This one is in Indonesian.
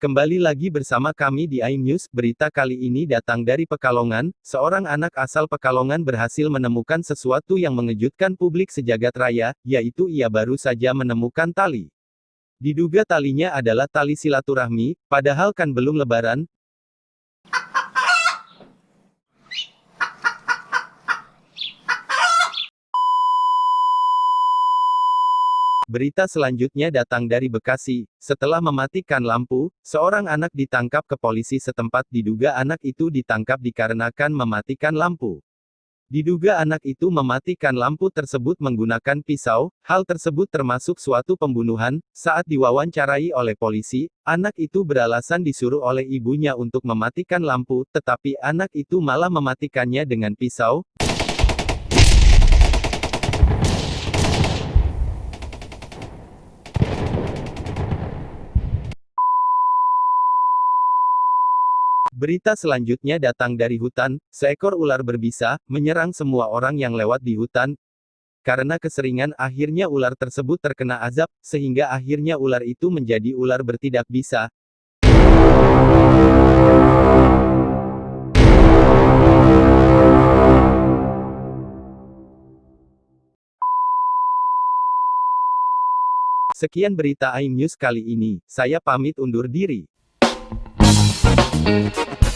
Kembali lagi bersama kami di iNews, berita kali ini datang dari Pekalongan, seorang anak asal Pekalongan berhasil menemukan sesuatu yang mengejutkan publik sejagat raya, yaitu ia baru saja menemukan tali. Diduga talinya adalah tali silaturahmi, padahal kan belum lebaran, Berita selanjutnya datang dari Bekasi. Setelah mematikan lampu, seorang anak ditangkap ke polisi setempat diduga anak itu ditangkap dikarenakan mematikan lampu. Diduga anak itu mematikan lampu tersebut menggunakan pisau, hal tersebut termasuk suatu pembunuhan, saat diwawancarai oleh polisi, anak itu beralasan disuruh oleh ibunya untuk mematikan lampu, tetapi anak itu malah mematikannya dengan pisau, Berita selanjutnya datang dari hutan, seekor ular berbisa, menyerang semua orang yang lewat di hutan. Karena keseringan akhirnya ular tersebut terkena azab, sehingga akhirnya ular itu menjadi ular bertidak bisa. Sekian berita iNews kali ini, saya pamit undur diri. Thank